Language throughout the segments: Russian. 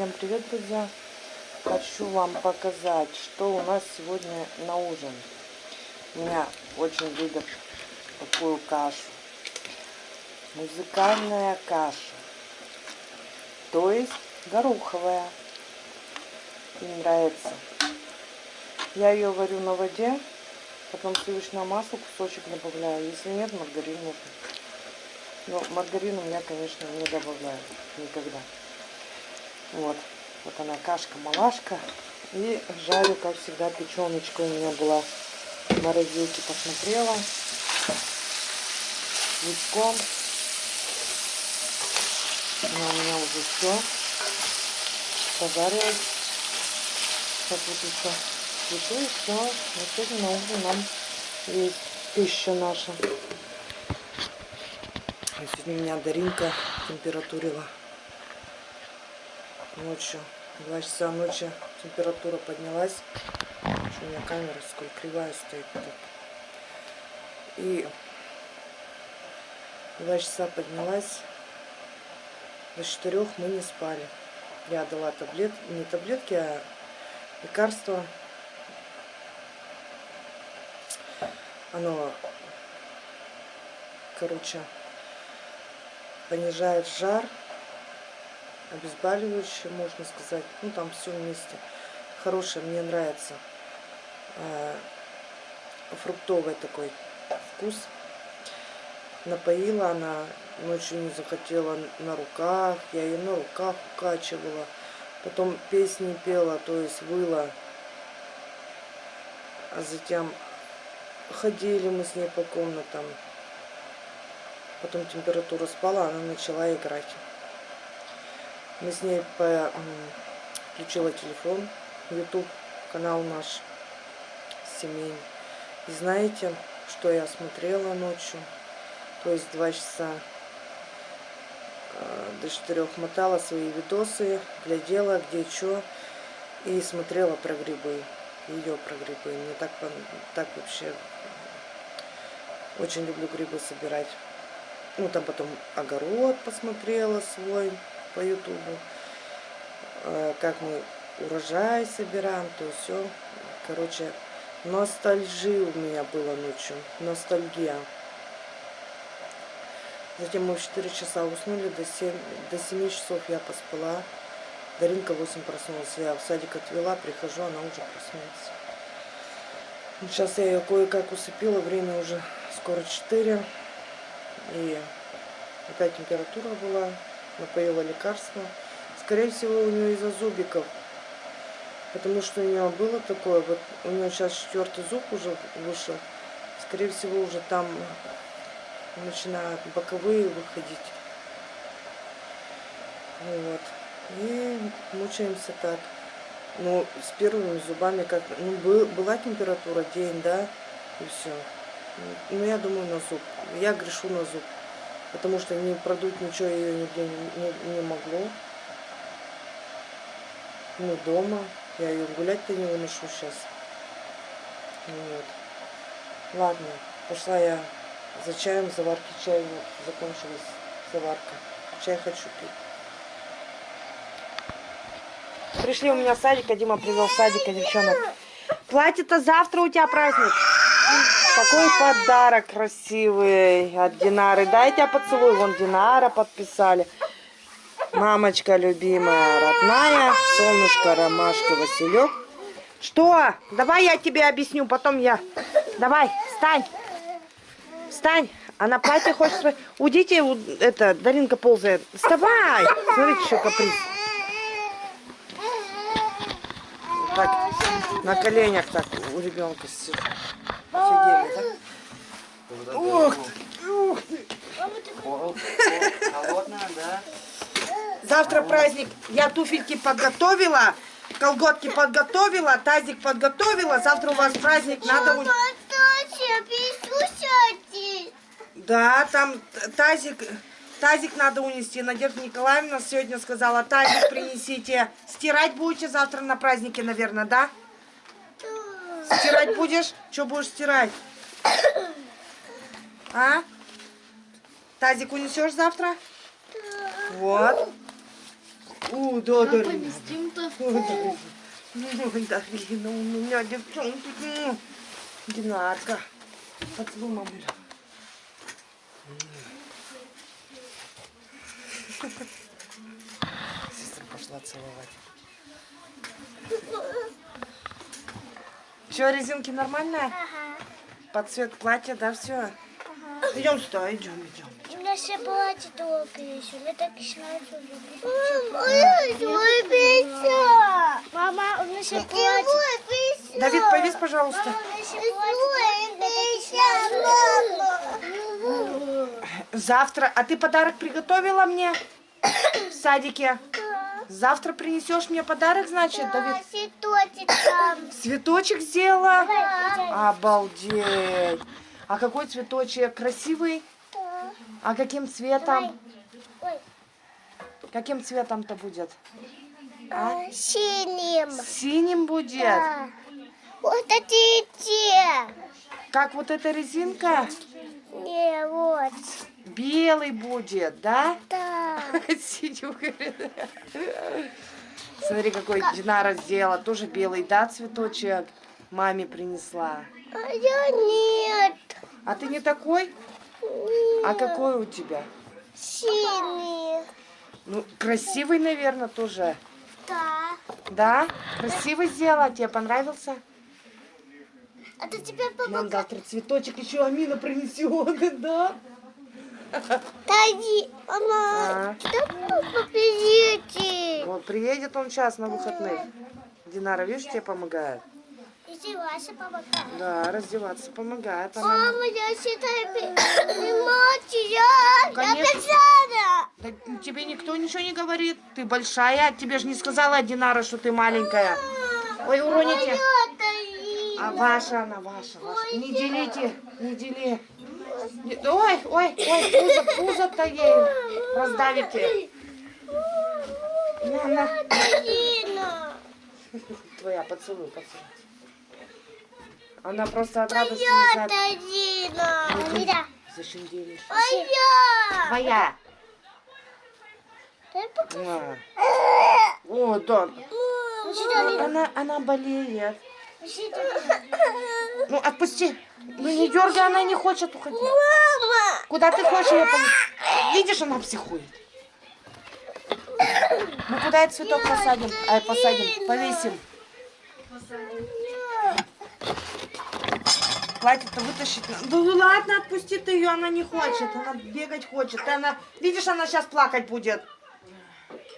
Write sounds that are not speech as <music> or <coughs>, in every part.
Всем привет, друзья! Хочу вам показать, что у нас сегодня на ужин. Меня очень любят такую кашу. Музыкальная каша. То есть гороховая. Им нравится. Я ее варю на воде, потом сливочное масло, кусочек добавляю. Если нет, маргарин можно. Но маргарином я, конечно, не добавляю никогда. Вот. Вот она кашка-малашка. И жарю, как всегда, печеночка у меня была в морозилке. Посмотрела. Лучком. Она у меня уже все пожарилась. Сейчас вот еще цвету и все. Вот сегодня на ужин нам есть пища наша. Сегодня меня Даринка температурила ночью. Два часа ночи температура поднялась. У меня камера сколько кривая стоит. Тут. И два часа поднялась. До четырех мы не спали. Я дала таблет, не таблетки, а лекарства. Оно, короче, понижает жар, обезболивающее, можно сказать. Ну, там все вместе. Хорошее, мне нравится. А, фруктовый такой вкус. Напоила она, ночью не захотела на руках. Я ее на руках укачивала. Потом песни пела, то есть выла. А затем ходили мы с ней по комнатам. Потом температура спала, она начала играть. Мы с ней по... включила телефон, YouTube канал наш семейный. И знаете, что я смотрела ночью? То есть два часа э, до четырех мотала свои видосы, глядела где что и смотрела про грибы, ее про грибы. Мне так, так вообще очень люблю грибы собирать. Ну, там потом огород посмотрела свой по ютубу. Э, как мы урожай собираем, то все. Короче, ностальжи у меня было ночью. Ностальгия. Затем мы в 4 часа уснули, до 7, до 7 часов я поспала. Даринка 8 проснулась, я в садик отвела, прихожу, она уже проснулась. Сейчас я ее кое-как усыпила, время уже скоро 4. И опять температура была, напоила лекарство. Скорее всего, у нее из-за зубиков. Потому что у нее было такое, вот у нее сейчас четвертый зуб уже вышел. Скорее всего, уже там начинают боковые выходить. Вот. И мучаемся так. Ну, с первыми зубами как... Ну, был, была температура день, да, и все. Ну, я думаю, на зуб. Я грешу на зуб. Потому что не продуть ничего ее нигде не, не, не могло. Ну, дома. Я ее гулять-то не выношу сейчас. Вот. Ладно, пошла я за чаем, заварки чая закончилась заварка. Чай хочу пить. Пришли у меня садика, Дима привел садика, девчонок. Платье-то завтра у тебя праздник. Какой подарок красивый от Динары. Дай тебя поцелуй. Вон Динара подписали. Мамочка любимая, родная. Солнышко, ромашка, Василек. Что? Давай я тебе объясню, потом я. Давай, встань. Встань. Она платье хочет... Уйдите, это, Даринка ползает. Вставай. Смотрите, что каприз. Так, на коленях так у ребенка сидит. Офигели, да? Ух ты, ух ты. Холодная, да? Завтра праздник. Я туфельки подготовила, колготки подготовила, тазик подготовила. Завтра у вас праздник. Надо... Да, там тазик... Тазик надо унести. Надежда Николаевна сегодня сказала, тазик принесите. Стирать будете завтра на празднике, наверное, да? Стирать будешь? Что будешь стирать? А? Тазик унесешь завтра? Вот. Да, Как Дарина. инстинктов. О, Дарина. Ой, Дарина, у меня девчонки. Динарка. Поцелуй мамулю. Сестра пошла целовать. Че, резинки нормальные? Ага. Под цвет платья, да, все? Идем сюда, идем, идем. У меня все платье только еще. Я так и снайпер Мама, Мама, у меня все платье. Давид, повис, пожалуйста. Мама, у меня все платье. Завтра. А ты подарок приготовила мне в садике? Завтра принесешь мне подарок, значит, Давид? Цветочек там. <coughs> Цветочек сделала? Давай, Обалдеть. А какой цветочек? Красивый? А каким цветом? Ой. Каким цветом-то будет? А? Синим. Синим будет? Да. Вот эти те. Как вот эта резинка? Не, вот. Белый будет, да? Да. <laughs> Смотри, какой Динара сделала. Тоже белый, да, цветочек? Маме принесла. А я нет. А ты не такой? А какой у тебя? Синий. Ну, красивый, наверное, тоже. Да. Да? Красивый сделала? Тебе понравился? А то теперь папа... Нам завтра цветочек еще Амина принесет, <laughs> да? Тади, мама, А. да папа приедет. Вот приедет он сейчас на выходных. Динара, видишь, тебе помогает. Иди, Вася, помогай. Да, раздеваться помогает. Она... Мама, я считаю, я, Конечно. Да тебе никто ничего не говорит. Ты большая. Тебе же не сказала Динара, что ты маленькая. Ой, уроните. А ваша она, ваша, ваша. Не делите, не дели. Ой, ой, ой, пузо, пузо-то ей раздавите. На. Твоя, поцелуй, поцелуй. Она просто от радости Я не. Татьяна. Мира. Зачем делишь? Твоя. О, да. Она, она болеет. Ну, отпусти. Ну, не дергай, она не хочет уходить. Мама. Куда ты хочешь ее понести? Видишь, она психует. Ну, куда этот цветок посадим? Ай, посадим, повесим. Платье-то вытащить надо. Ну ладно, отпусти ты ее, она не хочет. Она бегать хочет. Она, видишь, она сейчас плакать будет.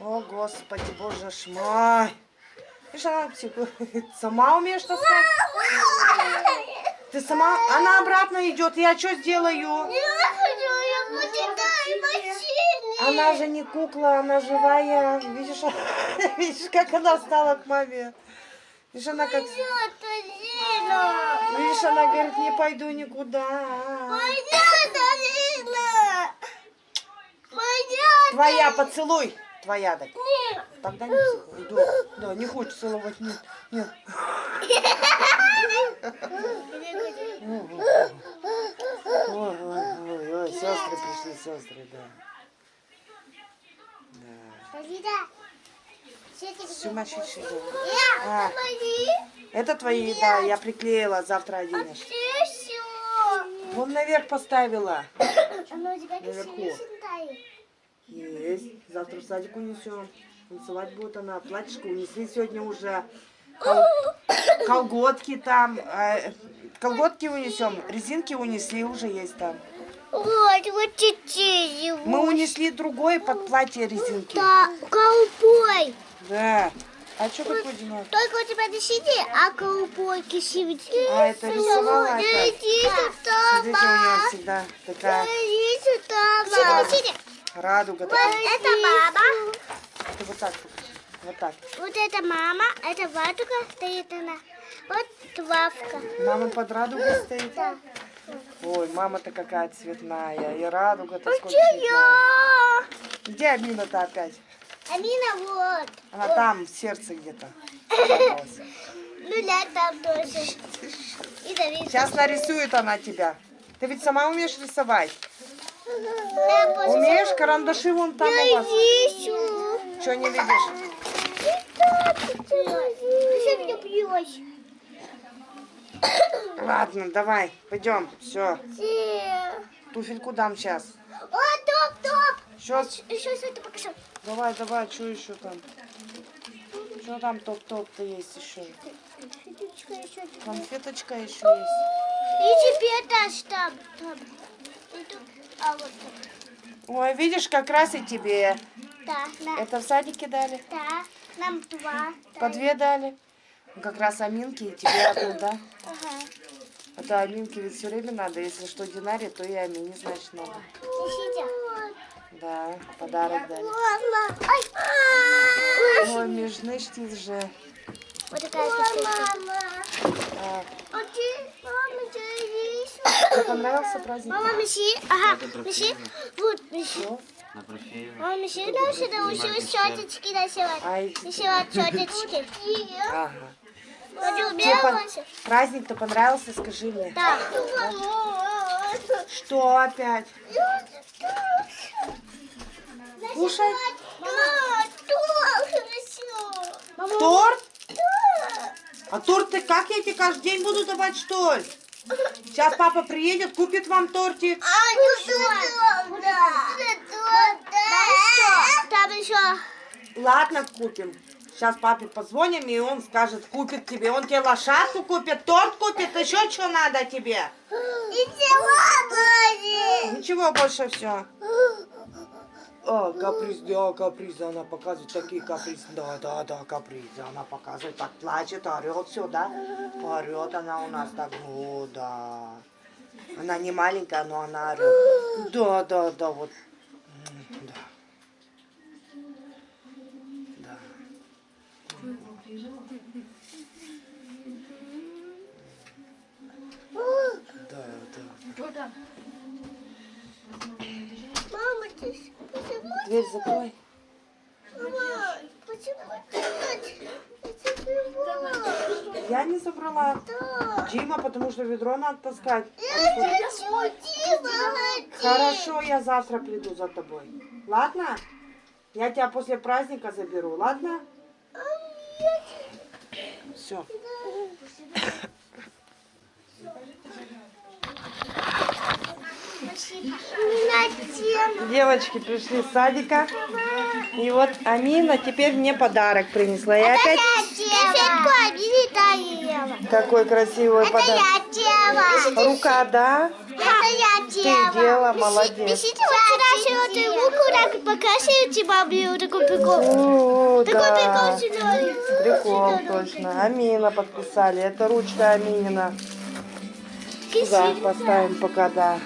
О, Господи, боже ж мой. Видишь, она психует. Сама умеешь таскать? Ты сама? Она обратно идет. Я что сделаю? Она же не кукла, она живая. Видишь, <laughs> видишь, как она стала к маме. Видишь, она как... Видишь, она говорит, не пойду никуда. Моя Твоя, поцелуй. Твоя, так. Нет. Тогда не психуй. Да, да, не хочет целовать, нет, нет. Ой, ой, ой, ой, сестры пришли, сестры, да. Да. Сумасшедший дом. А. смотри. Это твои, да, я приклеила, завтра оденешь. Вон наверх поставила. Наверху. Есть. Завтра в садик унесем. Танцевать будет она. Платьишко унесли сегодня уже. Кол- Колготки там. э, Колготки унесем. Резинки унесли, уже есть там. Вот, вот чуть-чуть. Мы унесли другое под платье резинки. Да, колбой. Да. А что такое Динар? Только у тебя на сине, а колбойки сивички. А, это рисовала это? Смотрите, у нее всегда такая радуга. Вот это мама. Ты вот так. Вот так. Вот это мама, это ватука стоит она. Вот Вавка. Мама под радугой стоит. Да. Ой, мама-то какая цветная. И радуга-то сколько цветная. я? Где Амина-то опять? Амина вот. Она там, в сердце где-то. <laughs> Ну да, там тоже. Сейчас нарисует она тебя. Ты ведь сама умеешь рисовать? Умеешь? Карандаши вон там у вас. Что не видишь? Ладно, давай, пойдем. Все, туфельку дам сейчас. О, топ, топ! Сейчас, Еще это покажу. давай, давай, что еще там? Что там топ-топ-то есть еще? Конфеточка еще есть. И тебе дашь там. там. А вот тут. Ой, видишь, как раз и тебе. Да, Это в садике дали? да, нам два. <laughs> По две дали? Ну, Как раз Аминке и тебе одну, да? Ага. Это Аминке ведь все время надо. Если что Динаре, то и Амине, значит, надо. Да, подарок дали. Мама. Ой, межнычтись же. Вот такая косичка. А, А ты, мама, тебе понравился праздник? Мама, меси. Ага, профессионально. Вот, меси. Меси дальше научилась щеточки носить. Ай, Носила щеточки. ага. Тебе убиралась. Праздник-то понравился, скажи мне. Да. Что опять? Кушай. Хорошо. Торт? А торт ты как я тебе каждый день буду давать, что ли? Сейчас папа приедет, купит вам тортик. А, ну да. Там еще. Ладно, купим. Сейчас папе позвоним, и он скажет, купит тебе. Он тебе лошадку купит, торт купит, еще что надо тебе? Ничего больше все. А, каприз, да, капризы она показывает, такие капризы. Да, да, да, капризы она показывает, так плачет, орет все, да? Орет она у нас так, о, да. Она не маленькая, но она орет. Да, да, да, вот. М, Да. Да. Да, да. Почему? Дверь закрой. Мама, почему ты? Я не забрала. Да. Дима, потому что ведро надо таскать. Я шутила. Хорошо, я завтра приду за тобой. Ладно? Я тебя после праздника заберу, ладно? Все. Девочки пришли с садика. И вот Амина теперь мне подарок принесла. И опять Конфетку Амина доела. какой красивый Это подарок. я делала. Рука, да? Это я делала. Ты делала, молодец. Пишите вот вчера ты руку так маме вот такой прикол. О, Такой да. прикол сюда. Прикол, точно. Амина подписали. Это ручка Аминина. Сюда поставим пока, да.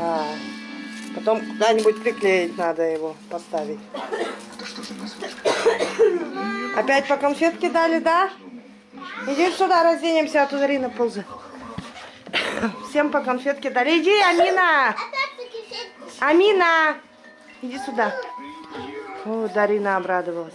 Да. Потом куда-нибудь приклеить надо его поставить. Опять по конфетке дали, да? Иди сюда, разденемся, а то Зарина ползает. Всем по конфетке дали. Иди, Амина! Амина! Иди сюда. О, Дарина обрадовалась.